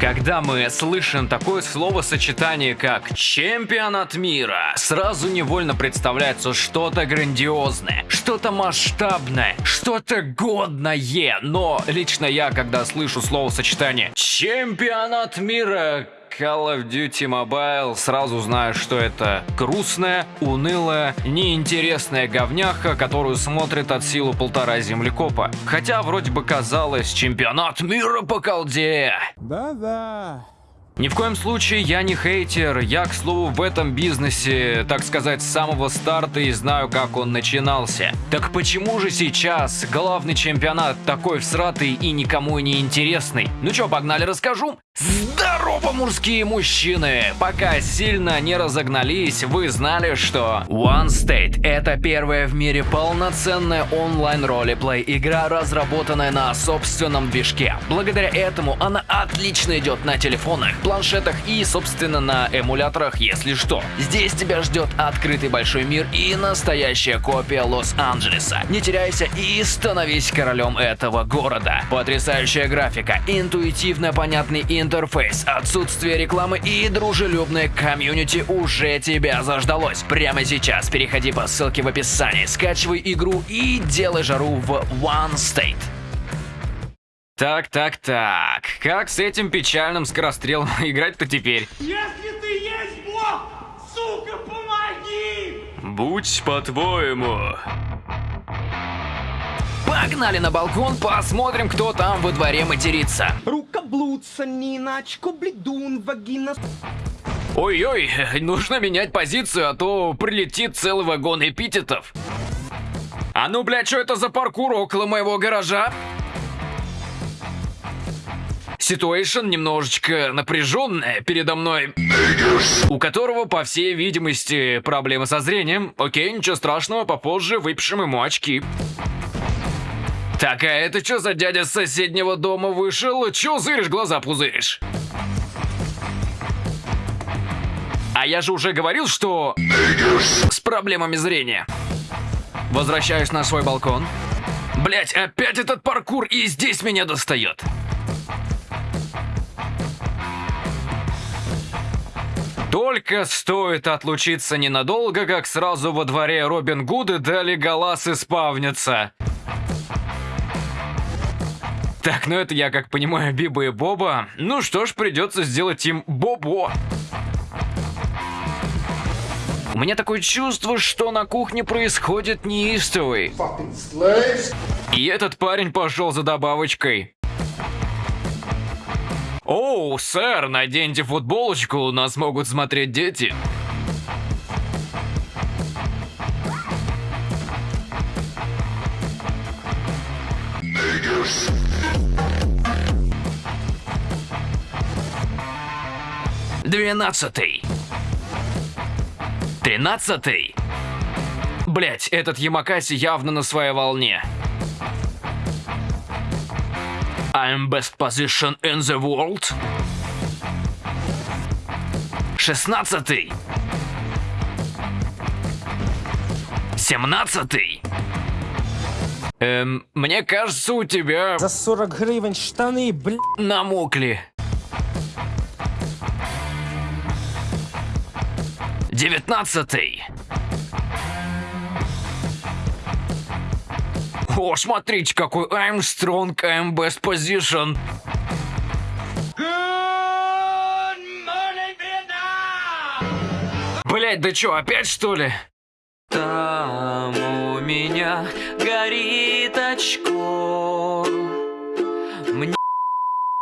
Когда мы слышим такое словосочетание, как «чемпионат мира», сразу невольно представляется что-то грандиозное, что-то масштабное, что-то годное. Но лично я, когда слышу словосочетание «чемпионат мира», Call of Duty Mobile, сразу знаю, что это грустная, унылая, неинтересная говняха, которую смотрит от силы полтора землекопа. Хотя вроде бы казалось, чемпионат мира по колде. Да-да. Ни в коем случае я не хейтер, я, к слову, в этом бизнесе, так сказать, с самого старта и знаю, как он начинался. Так почему же сейчас главный чемпионат такой всратый и никому не интересный? Ну чё, погнали расскажу? Здорово, мужские мужчины! Пока сильно не разогнались, вы знали, что One State — это первая в мире полноценная онлайн-ролеплей игра, разработанная на собственном движке. Благодаря этому она отлично идет на телефонах, планшетах и, собственно, на эмуляторах, если что. Здесь тебя ждет открытый большой мир и настоящая копия Лос-Анджелеса. Не теряйся и становись королем этого города. Потрясающая графика, интуитивно понятный интерфейс, отсутствие рекламы и дружелюбное комьюнити уже тебя заждалось. Прямо сейчас переходи по ссылке в описании, скачивай игру и делай жару в One State. Так, так, так. Как с этим печальным скорострелом играть-то теперь? Если ты есть Бог, сука, помоги! Будь по-твоему. Погнали на балкон, посмотрим, кто там во дворе матерится. Рука блудца, Ниначко, бледун, вагина... Ой-ой, нужно менять позицию, а то прилетит целый вагон эпитетов. А ну, блядь, что это за паркур около моего гаража? Ситуэйшн немножечко напряженная передо мной, у которого, по всей видимости, проблемы со зрением. Окей, ничего страшного, попозже выпишем ему очки. Так, а это что за дядя с соседнего дома вышел? Чё зыришь, глаза пузыришь? А я же уже говорил, что... С проблемами зрения. Возвращаюсь на свой балкон. Блять, опять этот паркур и здесь меня достает. Только стоит отлучиться ненадолго, как сразу во дворе Робин Гуды дали галас испавнится. Так, ну это я как понимаю Биба и Боба. Ну что ж, придется сделать им Бобо. У меня такое чувство, что на кухне происходит неистовый. И этот парень пошел за добавочкой. Оу, сэр, наденьте футболочку, нас могут смотреть дети. Двенадцатый. Тринадцатый. Блять, этот Ямакаси явно на своей волне. I'm best position in the world. Шестнадцатый. Семнадцатый. Эм, мне кажется, у тебя... За 40 гривен штаны, блядь. Намокли. Девятнадцатый. О, смотрите, какой I'm strong, I'm best position. Блять, да чё, опять что ли? Там у меня горит очко.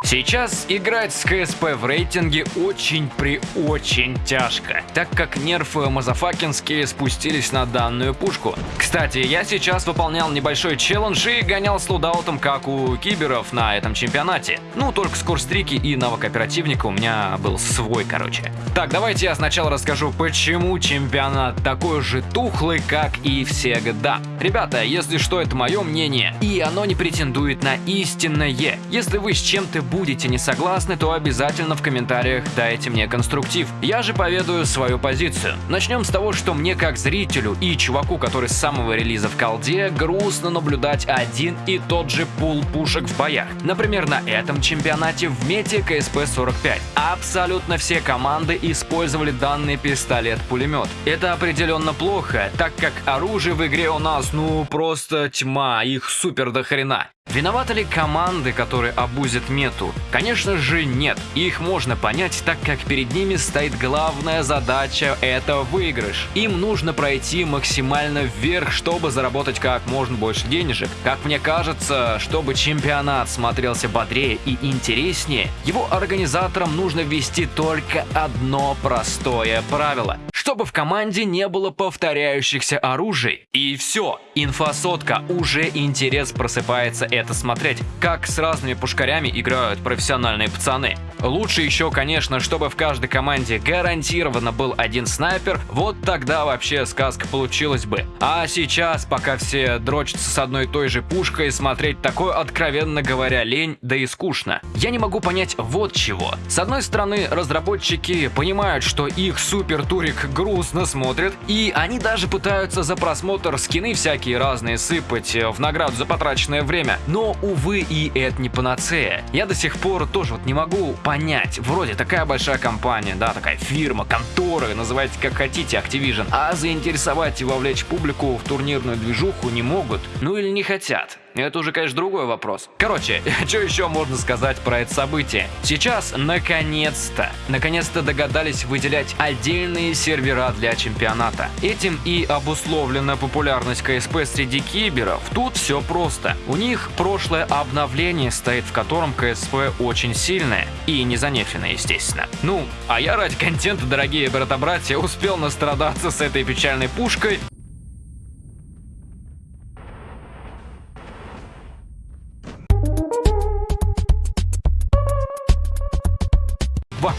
Сейчас играть с КСП в рейтинге очень при очень тяжко, так как нерфы мазафакинские спустились на данную пушку. Кстати, я сейчас выполнял небольшой челлендж и гонял с лудаутом, как у киберов на этом чемпионате. Ну, только скорстрики и навык оперативника у меня был свой, короче. Так, давайте я сначала расскажу, почему чемпионат такой же тухлый, как и всегда. Ребята, если что, это мое мнение, и оно не претендует на истинное. Если вы с чем-то не согласны, то обязательно в комментариях дайте мне конструктив. Я же поведаю свою позицию. Начнем с того, что мне как зрителю и чуваку, который с самого релиза в колде, грустно наблюдать один и тот же пул пушек в боях. Например, на этом чемпионате в мете КСП-45. Абсолютно все команды использовали данный пистолет-пулемет. Это определенно плохо, так как оружие в игре у нас ну просто тьма, их супер до хрена. Виноваты ли команды, которые обузят мету? Конечно же нет. Их можно понять, так как перед ними стоит главная задача – это выигрыш. Им нужно пройти максимально вверх, чтобы заработать как можно больше денежек. Как мне кажется, чтобы чемпионат смотрелся бодрее и интереснее, его организаторам нужно ввести только одно простое правило чтобы в команде не было повторяющихся оружий. И все, инфосотка, уже интерес просыпается это смотреть, как с разными пушкарями играют профессиональные пацаны. Лучше еще, конечно, чтобы в каждой команде гарантированно был один снайпер, вот тогда вообще сказка получилась бы. А сейчас, пока все дрочатся с одной и той же пушкой, смотреть такое, откровенно говоря, лень, да и скучно. Я не могу понять вот чего. С одной стороны, разработчики понимают, что их супер турик грустно смотрят, и они даже пытаются за просмотр скины всякие разные сыпать э, в награду за потраченное время. Но, увы, и это не панацея. Я до сих пор тоже вот не могу понять, вроде такая большая компания, да, такая фирма, контора, называйте как хотите, Activision, а заинтересовать и вовлечь публику в турнирную движуху не могут, ну или не хотят. Это уже, конечно, другой вопрос. Короче, что еще можно сказать про это событие? Сейчас, наконец-то, наконец-то догадались выделять отдельные сервера для чемпионата. Этим и обусловлена популярность КСП среди киберов. Тут все просто. У них прошлое обновление стоит, в котором КСП очень сильное. И не занефенное, естественно. Ну, а я ради контента, дорогие брата-братья, успел настрадаться с этой печальной пушкой,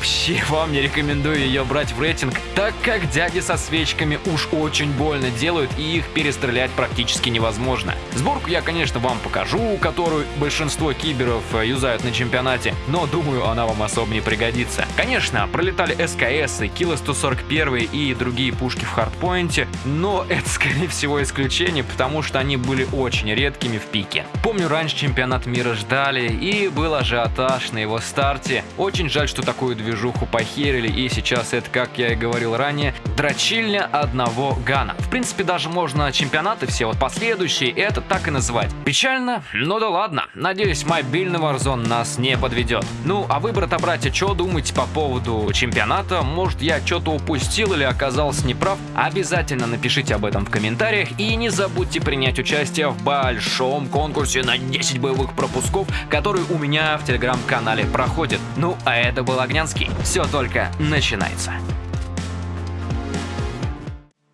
Вообще вам не рекомендую ее брать в рейтинг, так как дяди со свечками уж очень больно делают и их перестрелять практически невозможно. Сборку я, конечно, вам покажу, которую большинство киберов э, юзают на чемпионате, но думаю, она вам особо не пригодится. Конечно, пролетали СКС, Кило 141 и другие пушки в хардпоинте, но это скорее всего исключение, потому что они были очень редкими в пике. Помню, раньше чемпионат мира ждали и был ажиотаж на его старте. Очень жаль, что такую движуху похерили, и сейчас это, как я и говорил ранее, дрочильня одного гана. В принципе, даже можно чемпионаты все вот последующие это так и называть. Печально? Ну да ладно. Надеюсь, мобильный Warzone нас не подведет. Ну, а вы, брата-братья, что думаете по поводу чемпионата? Может, я что-то упустил или оказался неправ? Обязательно напишите об этом в комментариях и не забудьте принять участие в большом конкурсе на 10 боевых пропусков, который у меня в телеграм-канале проходит. Ну, а это был Огня Армянский. Все только начинается.